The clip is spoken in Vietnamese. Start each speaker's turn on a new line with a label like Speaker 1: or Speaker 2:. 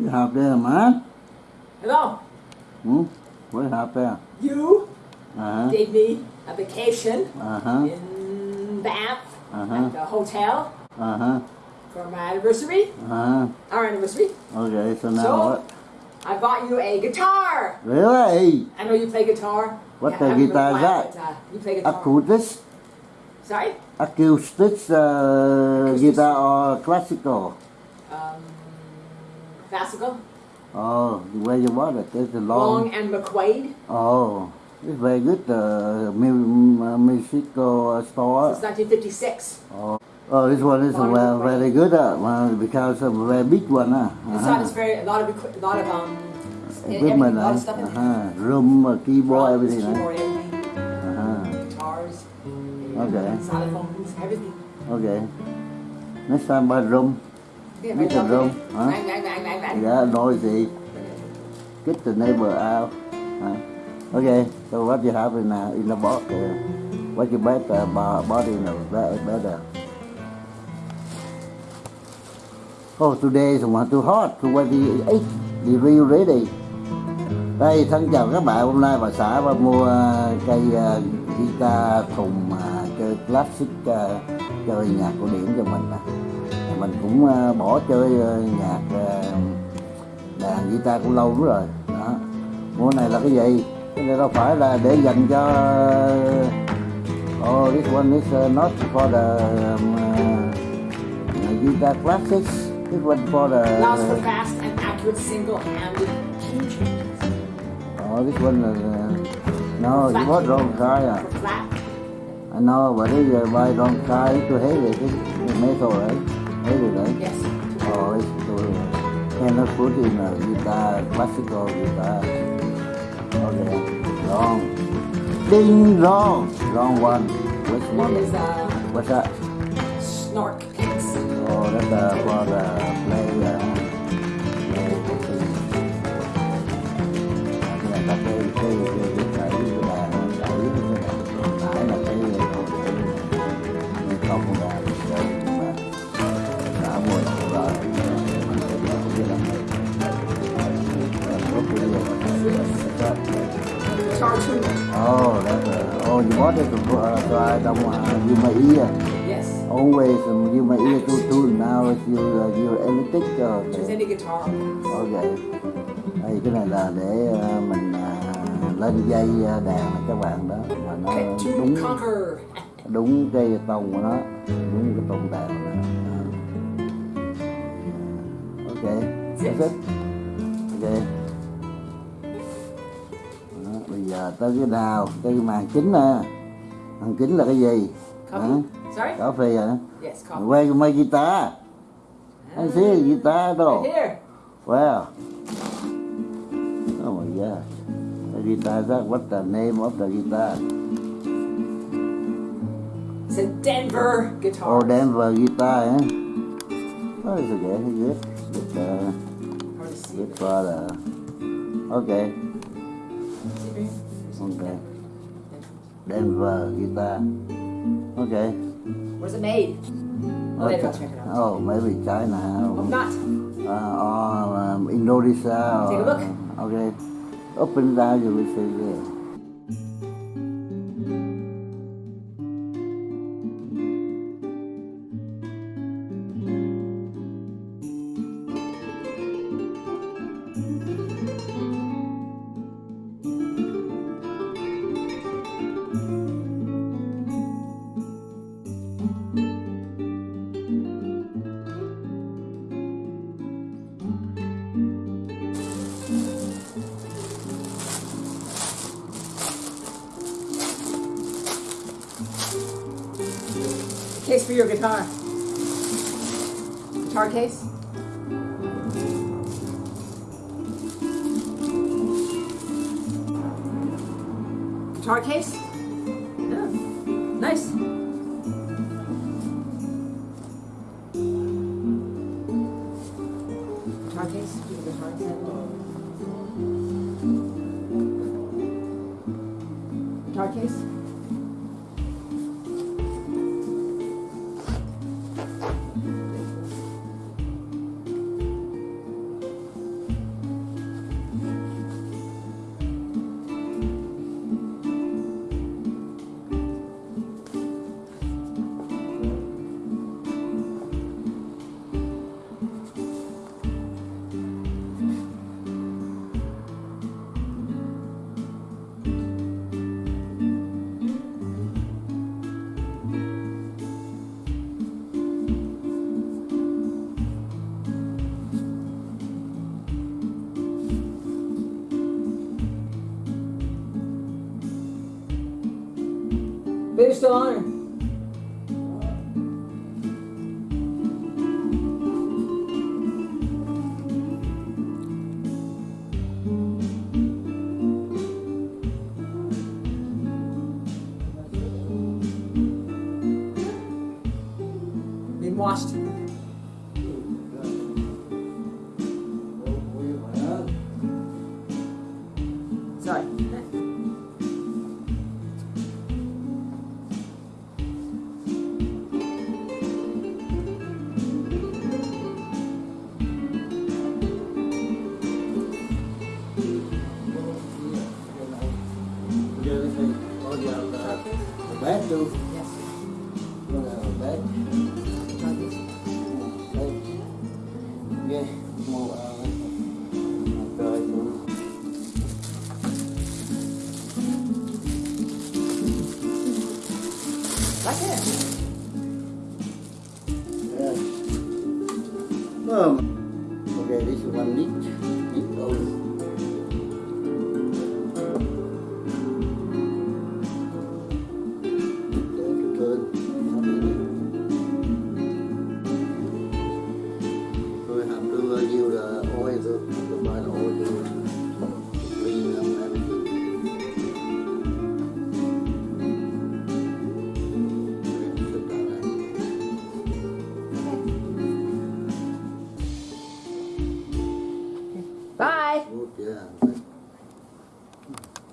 Speaker 1: You have there, man?
Speaker 2: Hello.
Speaker 1: Hmm? What have there?
Speaker 2: You
Speaker 1: Uh-huh.
Speaker 2: gave me a vacation
Speaker 1: Uh-huh.
Speaker 2: in Bath
Speaker 1: Uh-huh.
Speaker 2: at the hotel
Speaker 1: Uh-huh.
Speaker 2: for my anniversary,
Speaker 1: Uh-huh.
Speaker 2: our anniversary.
Speaker 1: Okay, so now
Speaker 2: So-
Speaker 1: what?
Speaker 2: I bought you a guitar.
Speaker 1: Really?
Speaker 2: I know you play guitar.
Speaker 1: What
Speaker 2: Yeah,
Speaker 1: the guitar is that?
Speaker 2: but, uh, you play guitar.
Speaker 1: Acoustic?
Speaker 2: Sorry?
Speaker 1: Acoustic uh,
Speaker 2: Acoustic.
Speaker 1: guitar or classical?
Speaker 2: Um, classical.
Speaker 1: Oh, where you bought it? It's a
Speaker 2: Long
Speaker 1: long.
Speaker 2: and McQuaid.
Speaker 1: Oh, it's very good. The uh, uh, store.
Speaker 2: Since 1956.
Speaker 1: Oh. oh, this one is well, very good uh, because of a very big one. Uh.
Speaker 2: This one is very a lot of a lot of um
Speaker 1: Equipment,
Speaker 2: a lot
Speaker 1: uh,
Speaker 2: of stuff in there.
Speaker 1: uh-huh. room, uh, keyboard, everything. Uh.
Speaker 2: keyboard, everything,
Speaker 1: Uh-huh.
Speaker 2: guitars,
Speaker 1: Okay.
Speaker 2: xylophones, everything.
Speaker 1: Okay. Next time buy room. Biết rung,
Speaker 2: lovely.
Speaker 1: hả?
Speaker 2: Bang.
Speaker 1: Yeah, noisy. Get the neighbor out. Huh? Okay, so what you have in, uh, in the box? Uh, what you bet uh, bo- body in the be- better? Oh, today is one too hot. 28 degree ready. Đây, thân chào các bạn. Hôm nay bà xã bà mua uh, cây uh, guitar thùng uh, chơi classic uh, chơi nhạc cổ điển cho mình. nè. Mình cũng uh, bỏ chơi uh, nhạc uh, đàn guitar cũng lâu lắm rồi. Đó. Mua này là cái gì? Cái này đâu phải là để dành cho oh this one is not for the um, uh, guitar classics. This one for the
Speaker 2: for fast and accurate single-handed key changes.
Speaker 1: oh this one is uh, no you bought wrong kind à. I know but this uh, buy wrong kind too heavy cái cái metal right heavy right?
Speaker 2: Yes.
Speaker 1: oh it's too cannot put in a guitar classical guitar okay. Wrong. Ding wrong. Wrong one. Which
Speaker 2: It
Speaker 1: one
Speaker 2: is uh,
Speaker 1: what's that?
Speaker 2: Snark picks.
Speaker 1: oh that's uh, for the play uh, Oh, that's a, oh, you bought it before, so I don't want to use my ear.
Speaker 2: Yes.
Speaker 1: Always um, use my ear to tune. Now it's you, uh, you electric.
Speaker 2: Choose
Speaker 1: Okay.
Speaker 2: any guitar.
Speaker 1: okay. Đây, cái này là để uh, mình uh, lên dây uh, đàn các bạn đó. Mà nó đúng đúng cái tông của nó, đúng cái tông đàn của nó. Uh, ok, that's it. Ok. Tới cái nào, cái màn chính nè. Màn chính là cái gì? Hả?
Speaker 2: Coffee. Sorry?
Speaker 1: Phê hả?
Speaker 2: Yes, coffee.
Speaker 1: Where my guitar? I see a guitar though.
Speaker 2: Right here.
Speaker 1: Wow. Oh my god. The guitar, that what's the name of the guitar?
Speaker 2: It's a Denver guitar.
Speaker 1: Oh, Denver guitar, eh? Oh, it's okay. Good. Good, uh, good for the... Okay. Okay. Denver guitar. Okay.
Speaker 2: Where's it made? Oh, out.
Speaker 1: Oh, maybe China.
Speaker 2: Hope not.
Speaker 1: uh, or um, Indonesia.
Speaker 2: Take a
Speaker 1: or-
Speaker 2: look.
Speaker 1: Okay. Open down, you will see there.
Speaker 2: Case for your guitar. Guitar case. Guitar case. Yeah. Nice. Guitar case. Guitar case. Guitar case. based on
Speaker 1: Bad too.
Speaker 2: Yes.
Speaker 1: Bad. Đây. Ok. Một ờ, rồi luôn.
Speaker 2: That's it.
Speaker 1: Yeah. Um, okay, this is one leak. Leak